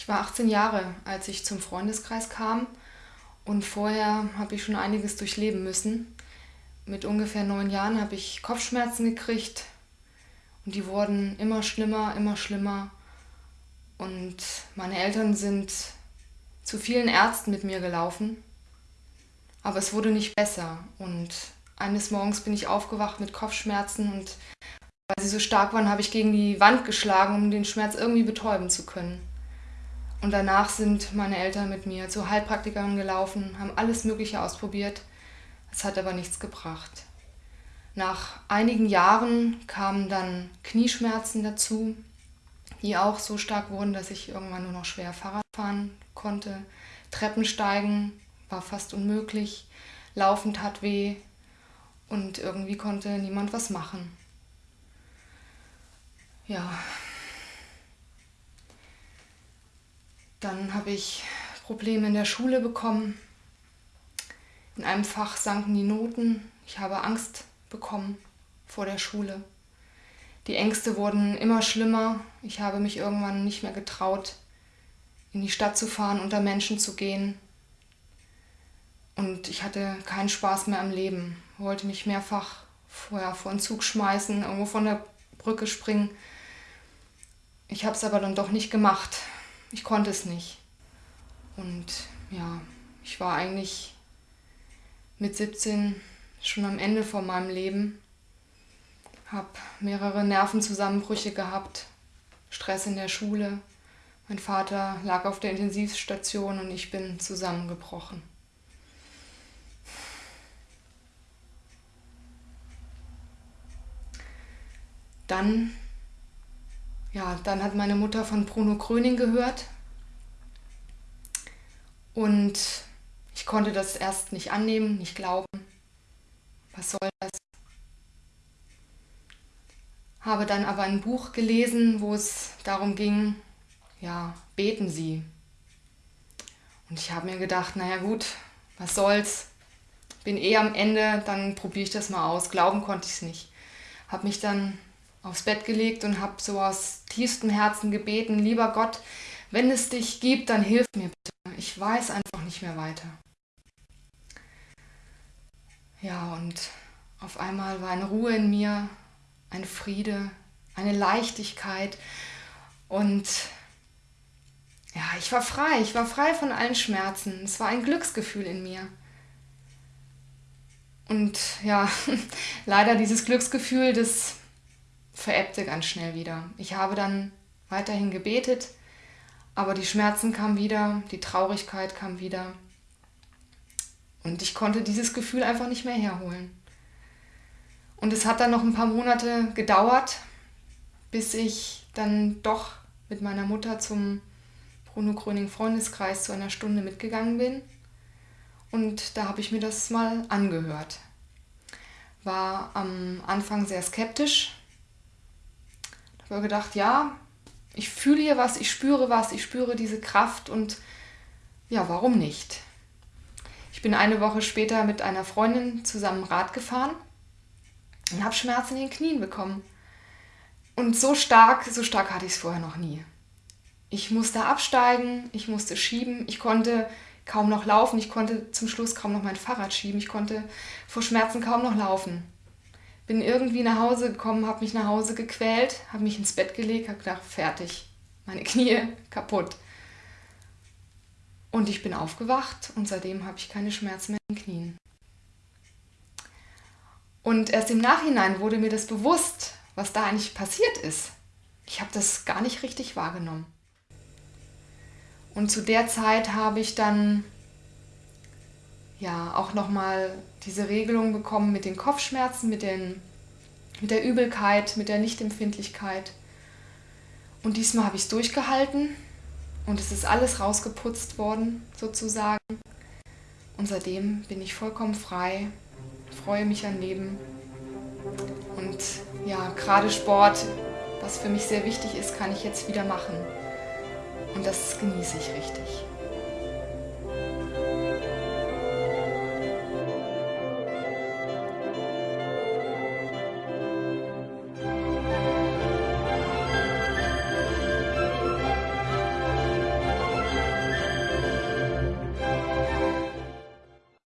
Ich war 18 Jahre, als ich zum Freundeskreis kam und vorher habe ich schon einiges durchleben müssen. Mit ungefähr neun Jahren habe ich Kopfschmerzen gekriegt und die wurden immer schlimmer, immer schlimmer. Und meine Eltern sind zu vielen Ärzten mit mir gelaufen, aber es wurde nicht besser. Und eines Morgens bin ich aufgewacht mit Kopfschmerzen und weil sie so stark waren, habe ich gegen die Wand geschlagen, um den Schmerz irgendwie betäuben zu können. Und danach sind meine Eltern mit mir zu Heilpraktikern gelaufen, haben alles Mögliche ausprobiert. Es hat aber nichts gebracht. Nach einigen Jahren kamen dann Knieschmerzen dazu, die auch so stark wurden, dass ich irgendwann nur noch schwer Fahrrad fahren konnte. Treppensteigen war fast unmöglich, Laufen tat weh und irgendwie konnte niemand was machen. Ja, Dann habe ich Probleme in der Schule bekommen. In einem Fach sanken die Noten. Ich habe Angst bekommen vor der Schule. Die Ängste wurden immer schlimmer. Ich habe mich irgendwann nicht mehr getraut, in die Stadt zu fahren, unter Menschen zu gehen. Und ich hatte keinen Spaß mehr am Leben. Wollte mich mehrfach vorher vor den Zug schmeißen, irgendwo von der Brücke springen. Ich habe es aber dann doch nicht gemacht, ich konnte es nicht. Und ja, ich war eigentlich mit 17 schon am Ende von meinem Leben, habe mehrere Nervenzusammenbrüche gehabt, Stress in der Schule. Mein Vater lag auf der Intensivstation und ich bin zusammengebrochen. Dann ja, dann hat meine Mutter von Bruno Kröning gehört und ich konnte das erst nicht annehmen, nicht glauben. Was soll das? Habe dann aber ein Buch gelesen, wo es darum ging, ja, beten Sie. Und ich habe mir gedacht, naja gut, was soll's, bin eh am Ende, dann probiere ich das mal aus. Glauben konnte ich es nicht. Habe mich dann aufs Bett gelegt und habe so aus tiefstem Herzen gebeten, lieber Gott, wenn es dich gibt, dann hilf mir bitte. Ich weiß einfach nicht mehr weiter. Ja, und auf einmal war eine Ruhe in mir, ein Friede, eine Leichtigkeit und ja, ich war frei, ich war frei von allen Schmerzen. Es war ein Glücksgefühl in mir. Und ja, leider dieses Glücksgefühl, das verebbte ganz schnell wieder. Ich habe dann weiterhin gebetet, aber die Schmerzen kamen wieder, die Traurigkeit kam wieder. Und ich konnte dieses Gefühl einfach nicht mehr herholen. Und es hat dann noch ein paar Monate gedauert, bis ich dann doch mit meiner Mutter zum Bruno Gröning Freundeskreis zu einer Stunde mitgegangen bin. Und da habe ich mir das mal angehört. War am Anfang sehr skeptisch, ich habe gedacht, ja, ich fühle hier was, ich spüre was, ich spüre diese Kraft und ja, warum nicht? Ich bin eine Woche später mit einer Freundin zusammen Rad gefahren und habe Schmerzen in den Knien bekommen. Und so stark, so stark hatte ich es vorher noch nie. Ich musste absteigen, ich musste schieben, ich konnte kaum noch laufen, ich konnte zum Schluss kaum noch mein Fahrrad schieben, ich konnte vor Schmerzen kaum noch laufen bin irgendwie nach Hause gekommen, habe mich nach Hause gequält, habe mich ins Bett gelegt, habe gedacht, fertig, meine Knie kaputt. Und ich bin aufgewacht und seitdem habe ich keine Schmerzen mehr in den Knien. Und erst im Nachhinein wurde mir das bewusst, was da eigentlich passiert ist. Ich habe das gar nicht richtig wahrgenommen. Und zu der Zeit habe ich dann ja auch nochmal diese Regelung bekommen mit den Kopfschmerzen, mit, den, mit der Übelkeit, mit der Lichtempfindlichkeit. Und diesmal habe ich es durchgehalten und es ist alles rausgeputzt worden, sozusagen. Und seitdem bin ich vollkommen frei, freue mich an Leben. Und ja, gerade Sport, was für mich sehr wichtig ist, kann ich jetzt wieder machen. Und das genieße ich richtig.